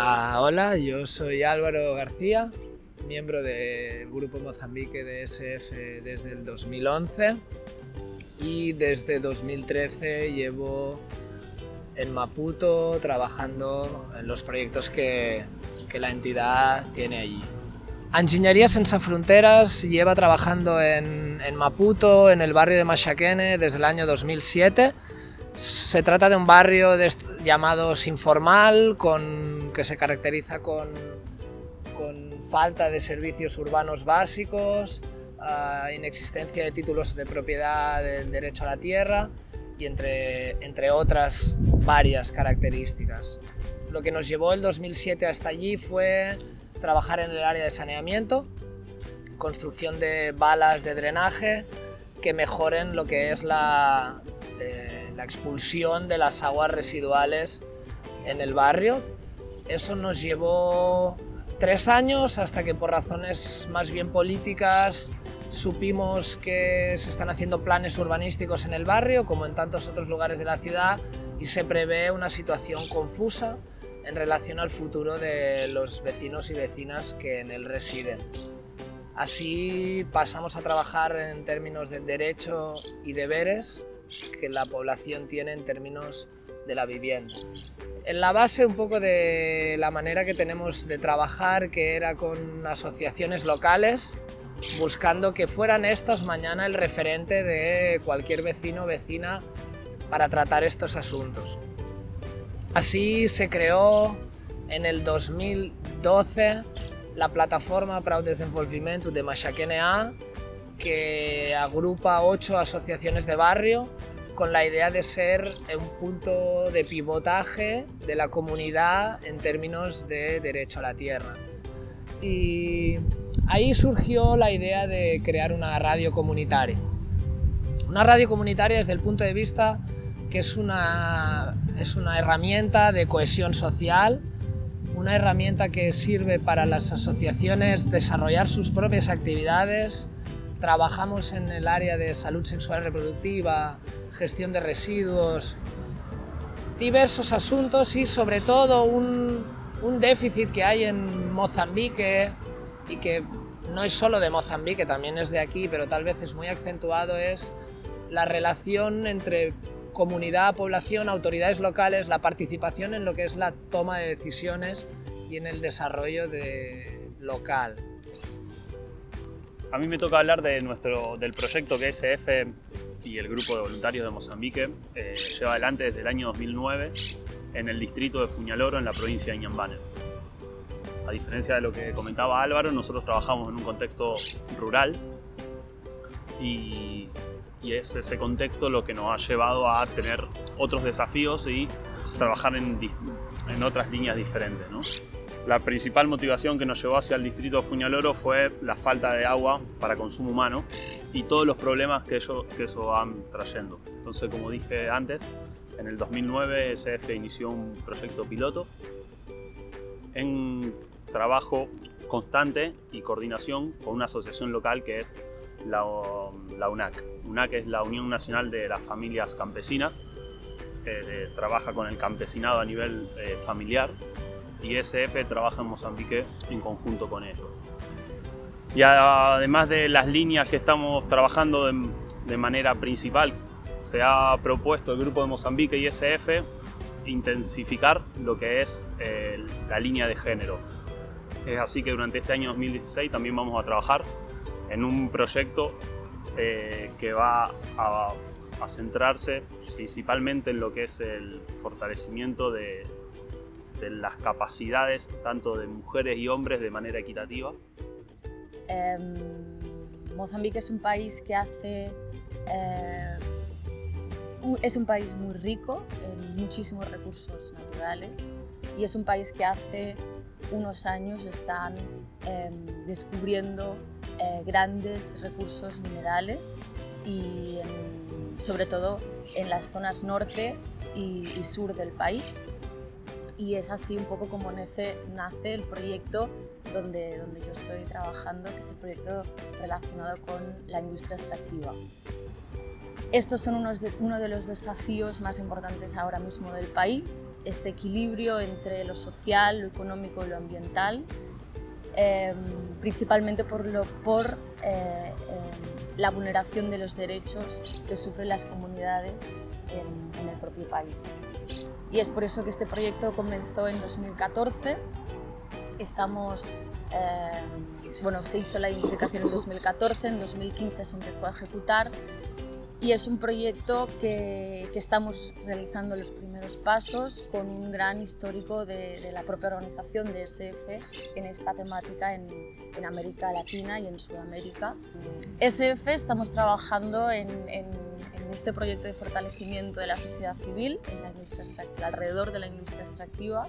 Ah, hola, yo soy Álvaro García, miembro del grupo Mozambique de SF desde el 2011 y desde 2013 llevo en Maputo trabajando en los proyectos que, que la entidad tiene allí. Enginyería Sense Fronteras lleva trabajando en, en, Maputo, en el barrio de Mashakene, desde el año 2007. Se trata de un barrio de, llamado informal, con, que se caracteriza con, con, falta de servicios urbanos básicos, uh, inexistencia de títulos de propiedad del derecho a la tierra y entre, entre otras varias características. Lo que nos llevó el 2007 hasta allí fue trabajar en el área de saneamiento, construcción de balas de drenaje que mejoren lo que es la, la expulsión de las aguas residuales en el barrio. Eso nos llevó tres años hasta que por razones más bien políticas supimos que se están haciendo planes urbanísticos en el barrio, como en tantos otros lugares de la ciudad, y se prevé una situación confusa en relación al futuro de los vecinos y vecinas que en él residen. Así pasamos a trabajar en términos de derecho y deberes que la población tiene en términos de la vivienda. En la base un poco de la manera que tenemos de trabajar, que era con asociaciones locales, buscando que fueran estas mañana el referente de cualquier vecino o vecina para tratar estos asuntos. Así se creó en el 2012 la plataforma para el Desenvolvimiento de A, que agrupa ocho asociaciones de barrio con la idea de ser un punto de pivotaje de la comunidad en términos de derecho a la tierra. Y ahí surgió la idea de crear una radio comunitaria. Una radio comunitaria desde el punto de vista que es una, es una herramienta de cohesión social, una herramienta que sirve para las asociaciones desarrollar sus propias actividades. Trabajamos en el área de salud sexual reproductiva, gestión de residuos, diversos asuntos y sobre todo un, déficit que hay en Mozambique y que no es solo de Mozambique, también es de aquí, pero tal vez es muy acentuado, es la relación entre comunidad, población, autoridades locales, la participación en lo que es la toma de decisiones y en el desarrollo de local. A mí me toca hablar de nuestro, del proyecto que SF y el grupo de voluntarios de Mozambique eh, lleva adelante desde el año 2009 en el distrito de Fuñaloro, en la provincia de Inhambane. A diferencia de lo que comentaba Álvaro, nosotros trabajamos en un contexto rural y y es ese contexto lo que nos ha llevado a tener otros desafíos y trabajar en, en otras líneas diferentes. ¿no? La principal motivación que nos llevó hacia el distrito de Fuñaloro fue la falta de agua para consumo humano y todos los problemas que, ello, que eso van trayendo. Entonces, como dije antes, en el 2009 SF inició un proyecto piloto en trabajo constante y coordinación con una asociación local que es la, la UNAC. UNAC es la Unión Nacional de las Familias Campesinas, que trabaja con el campesinado a nivel eh, familiar y SF trabaja en Mozambique en conjunto con ellos. Y además de las líneas que estamos trabajando de, manera principal, se ha propuesto el Grupo de Mozambique y SF intensificar lo que es eh, la línea de género. Es así que durante este año 2016 también vamos a trabajar en un proyecto eh, que va a, centrarse principalmente en lo que es el fortalecimiento de, de, las capacidades tanto de mujeres y hombres de manera equitativa. Eh, Mozambique es un país que hace... Eh, es un país muy rico en muchísimos recursos naturales y es un país que hace unos años están eh, descubriendo eh, grandes recursos minerales y sobre todo en las zonas norte y, sur del país. Y es así un poco como nace, el proyecto donde, donde yo estoy trabajando, que es el proyecto relacionado con la industria extractiva. Estos son unos uno de los desafíos más importantes ahora mismo del país, este equilibrio entre lo social, lo económico y lo ambiental, eh, principalmente por, lo, por eh, eh, la vulneración de los derechos que sufren las comunidades en, en el propio país. Y es por eso que este proyecto comenzó en 2014. Estamos eh, bueno, se hizo la identificación en 2014, en 2015 se empezó a ejecutar y es un proyecto que, que estamos realizando los primeros pasos con un gran histórico de, de, la propia organización de SF en esta temática en, en América Latina y en Sudamérica. SF estamos trabajando en, en, en, este proyecto de fortalecimiento de la sociedad civil en la industria alrededor de la industria extractiva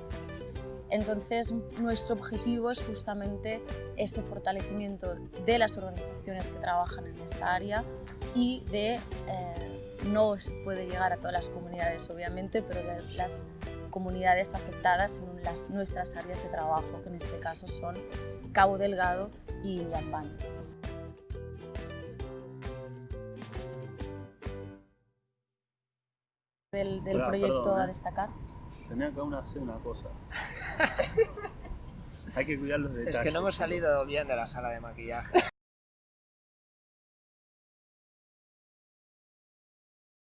entonces, nuestro objetivo es justamente este fortalecimiento de las organizaciones que trabajan en esta área y de, eh, no puede llegar a todas las comunidades obviamente, pero de las comunidades afectadas en las, nuestras áreas de trabajo, que en este caso son Cabo Delgado y Yambán. Del, del proyecto perdón, ¿eh? a destacar. Tenía que aún hacer una cosa. Hay que cuidar los detalles. Es que no hemos salido bien de la sala de maquillaje.